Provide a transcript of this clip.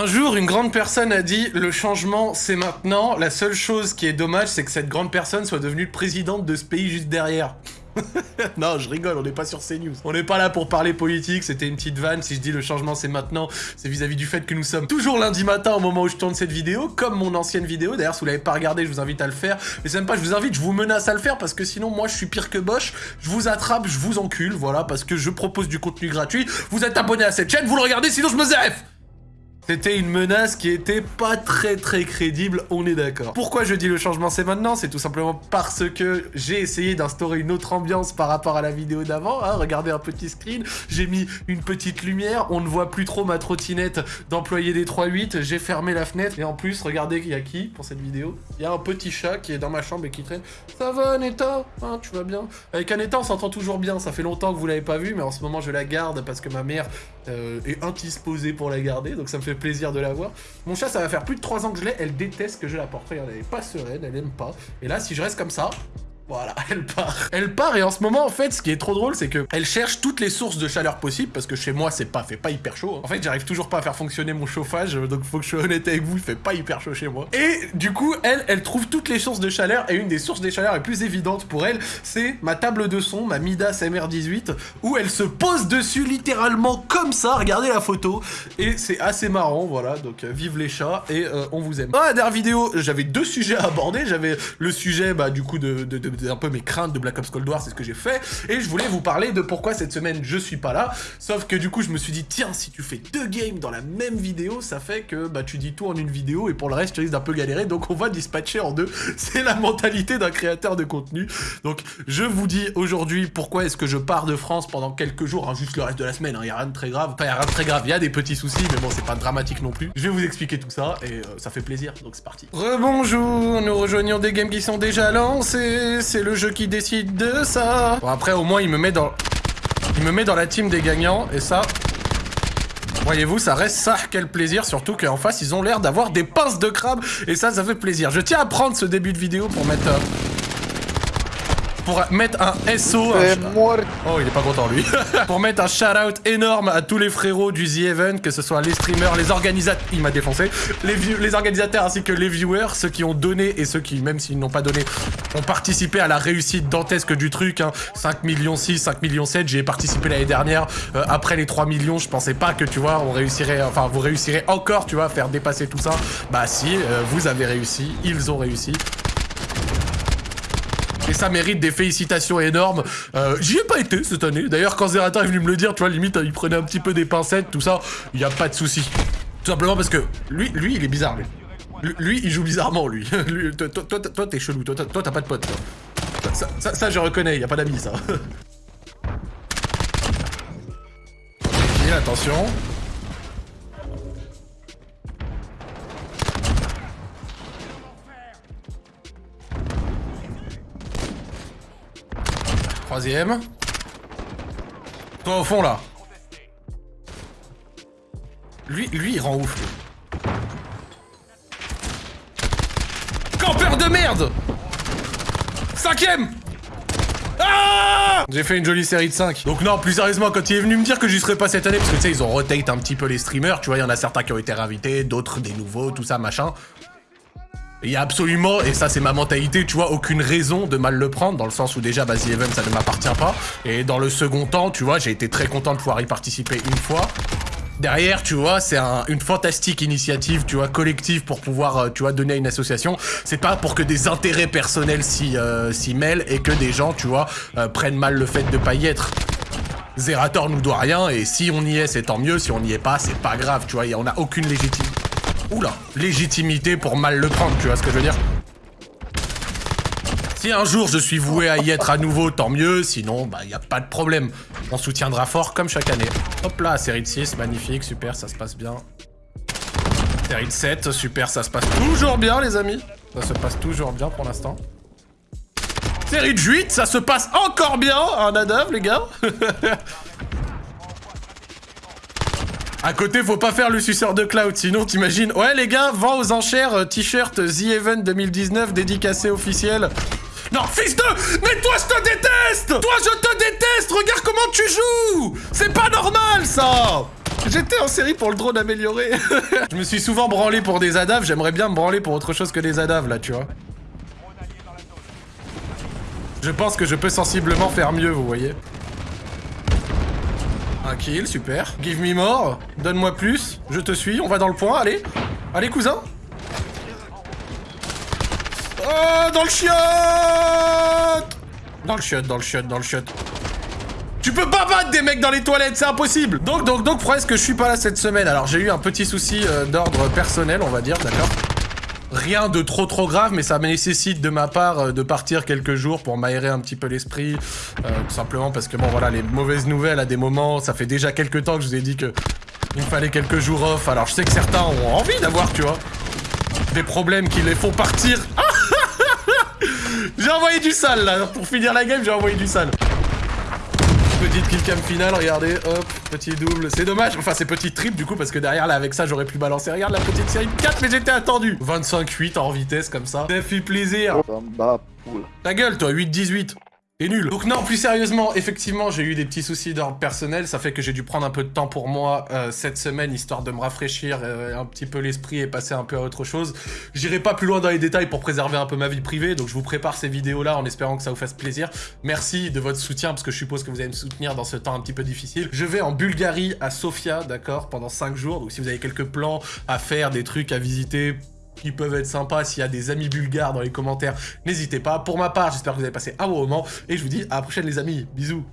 Un jour, une grande personne a dit « Le changement, c'est maintenant. La seule chose qui est dommage, c'est que cette grande personne soit devenue présidente de ce pays juste derrière. » non, je rigole, on n'est pas sur CNews. On n'est pas là pour parler politique, c'était une petite vanne. Si je dis le changement c'est maintenant, c'est vis-à-vis du fait que nous sommes toujours lundi matin au moment où je tourne cette vidéo, comme mon ancienne vidéo. D'ailleurs, si vous l'avez pas regardé, je vous invite à le faire. Mais c'est même pas, je vous invite, je vous menace à le faire parce que sinon, moi, je suis pire que Bosch. Je vous attrape, je vous encule, voilà, parce que je propose du contenu gratuit. Vous êtes abonné à cette chaîne, vous le regardez, sinon je me zef c'était une menace qui était pas très très crédible, on est d'accord. Pourquoi je dis le changement c'est maintenant? C'est tout simplement parce que j'ai essayé d'instaurer une autre ambiance par rapport à la vidéo d'avant. Hein. Regardez un petit screen, j'ai mis une petite lumière, on ne voit plus trop ma trottinette d'employé des 3.8, j'ai fermé la fenêtre. Et en plus, regardez, il y a qui pour cette vidéo? Il y a un petit chat qui est dans ma chambre et qui traîne. Ça va Neta hein, Tu vas bien? Avec Aneta, on s'entend toujours bien, ça fait longtemps que vous l'avez pas vu, mais en ce moment je la garde parce que ma mère euh, est indisposée pour la garder, donc ça me fait plaisir de la voir. Mon chat, ça va faire plus de 3 ans que je l'ai, elle déteste que je la porte. Regardez, elle est pas sereine, elle aime pas. Et là, si je reste comme ça, voilà, elle part. Elle part et en ce moment, en fait, ce qui est trop drôle, c'est que elle cherche toutes les sources de chaleur possibles parce que chez moi, c'est pas fait pas hyper chaud. Hein. En fait, j'arrive toujours pas à faire fonctionner mon chauffage, donc faut que je sois honnête avec vous, il fait pas hyper chaud chez moi. Et du coup, elle, elle trouve toutes les sources de chaleur et une des sources de chaleur les plus évidentes pour elle, c'est ma table de son, ma Midas MR18, où elle se pose dessus littéralement comme ça. Regardez la photo et c'est assez marrant, voilà. Donc euh, vive les chats et euh, on vous aime. Dans la dernière vidéo, j'avais deux sujets à aborder. J'avais le sujet, bah du coup de un peu mes craintes de Black Ops Cold War, c'est ce que j'ai fait, et je voulais vous parler de pourquoi cette semaine je suis pas là, sauf que du coup je me suis dit, tiens, si tu fais deux games dans la même vidéo, ça fait que bah tu dis tout en une vidéo, et pour le reste tu risques d'un peu galérer, donc on va dispatcher en deux, c'est la mentalité d'un créateur de contenu, donc je vous dis aujourd'hui pourquoi est-ce que je pars de France pendant quelques jours, hein, juste le reste de la semaine, il hein, a rien de très grave, enfin y a rien de très grave, il y a des petits soucis, mais bon c'est pas dramatique non plus, je vais vous expliquer tout ça, et euh, ça fait plaisir, donc c'est parti. Rebonjour, nous rejoignons des games qui sont déjà lancés, c'est le jeu qui décide de ça. Bon, après, au moins, il me met dans... Il me met dans la team des gagnants, et ça... Voyez-vous, ça reste ça, quel plaisir, surtout qu'en face, ils ont l'air d'avoir des pinces de crabe, et ça, ça fait plaisir. Je tiens à prendre ce début de vidéo pour mettre... Euh, pour mettre un SO. Oh, il est pas content lui. pour mettre un shout-out énorme à tous les frérots du The Event, que ce soit les streamers, les organisateurs. Il m'a défoncé. Les, les organisateurs ainsi que les viewers, ceux qui ont donné et ceux qui, même s'ils n'ont pas donné, ont participé à la réussite dantesque du truc. Hein. 5 millions 6, 5 millions 7. J'y ai participé l'année dernière. Euh, après les 3 millions, je pensais pas que tu vois, on réussirait, enfin, vous réussirez encore, tu vois, à faire dépasser tout ça. Bah si, euh, vous avez réussi. Ils ont réussi. Et ça mérite des félicitations énormes. Euh, J'y ai pas été cette année. D'ailleurs, quand Zerator est venu me le dire, tu vois, limite, il prenait un petit peu des pincettes, tout ça. Il y a pas de souci. Tout simplement parce que lui, lui, il est bizarre, lui. Lui, il joue bizarrement, lui. toi, t'es chelou. Toi, t'as pas de pote. Ça, ça, je reconnais. Y a pas d'amis, ça. attention. Troisième. Toi au fond là. Lui, lui il rend ouf. Campeur de merde Cinquième ah J'ai fait une jolie série de 5. Donc non, plus sérieusement, quand il est venu me dire que j'y serais pas cette année, parce que tu sais, ils ont rotate un petit peu les streamers, tu vois, il y en a certains qui ont été réinvités, d'autres des nouveaux, tout ça, machin. Il y a absolument, et ça c'est ma mentalité, tu vois, aucune raison de mal le prendre, dans le sens où déjà, Basy Event, ça ne m'appartient pas. Et dans le second temps, tu vois, j'ai été très content de pouvoir y participer une fois. Derrière, tu vois, c'est une fantastique initiative, tu vois, collective pour pouvoir, euh, tu vois, donner à une association. C'est pas pour que des intérêts personnels s'y euh, mêlent et que des gens, tu vois, euh, prennent mal le fait de pas y être. Zerator nous doit rien et si on y est, c'est tant mieux. Si on n'y est pas, c'est pas grave, tu vois, on a aucune légitimité. Oula, légitimité pour mal le prendre, tu vois ce que je veux dire Si un jour je suis voué à y être à nouveau, tant mieux, sinon, bah, y a pas de problème. On soutiendra fort comme chaque année. Hop là, série de 6, magnifique, super, ça se passe bien. Série de 7, super, ça se passe toujours bien, les amis. Ça se passe toujours bien pour l'instant. Série de 8, ça se passe encore bien, un Nadav, les gars À côté, faut pas faire le suceur de cloud, sinon t'imagines... Ouais, les gars, vend aux enchères euh, t-shirt The Event 2019 dédicacé officiel. Non, fils de... Mais toi, je te déteste Toi, je te déteste Regarde comment tu joues C'est pas normal, ça J'étais en série pour le drone amélioré. je me suis souvent branlé pour des ADAV, j'aimerais bien me branler pour autre chose que des ADAV là, tu vois. Je pense que je peux sensiblement faire mieux, vous voyez. Un kill, super. Give me more. Donne-moi plus. Je te suis. On va dans le point. Allez. Allez, cousin. Oh, dans le chiotte Dans le chiotte, dans le chiotte, dans le chiotte. Tu peux pas battre des mecs dans les toilettes, c'est impossible Donc, donc, donc, est-ce que je suis pas là cette semaine Alors, j'ai eu un petit souci euh, d'ordre personnel, on va dire, d'accord Rien de trop trop grave, mais ça nécessite de ma part euh, de partir quelques jours pour m'aérer un petit peu l'esprit. Euh, tout simplement parce que, bon, voilà, les mauvaises nouvelles à des moments, ça fait déjà quelques temps que je vous ai dit que il me fallait quelques jours off. Alors, je sais que certains ont envie d'avoir, tu vois, des problèmes qui les font partir. j'ai envoyé du sale, là. Pour finir la game, j'ai envoyé du sale petite killcam finale, regardez, hop, petit double, c'est dommage, enfin c'est petit triple du coup parce que derrière là avec ça j'aurais pu balancer, regarde la petite série 4 mais j'étais attendu. 25-8 en vitesse comme ça, ça fait plaisir. Ta gueule toi, 8-18 et nul. Donc non, plus sérieusement, effectivement, j'ai eu des petits soucis d'ordre personnel. Ça fait que j'ai dû prendre un peu de temps pour moi euh, cette semaine, histoire de me rafraîchir euh, un petit peu l'esprit et passer un peu à autre chose. J'irai pas plus loin dans les détails pour préserver un peu ma vie privée, donc je vous prépare ces vidéos-là en espérant que ça vous fasse plaisir. Merci de votre soutien, parce que je suppose que vous allez me soutenir dans ce temps un petit peu difficile. Je vais en Bulgarie, à Sofia, d'accord, pendant 5 jours. Donc si vous avez quelques plans à faire, des trucs à visiter, qui peuvent être sympas. S'il y a des amis bulgares dans les commentaires, n'hésitez pas. Pour ma part, j'espère que vous avez passé un bon moment. Et je vous dis à la prochaine les amis. Bisous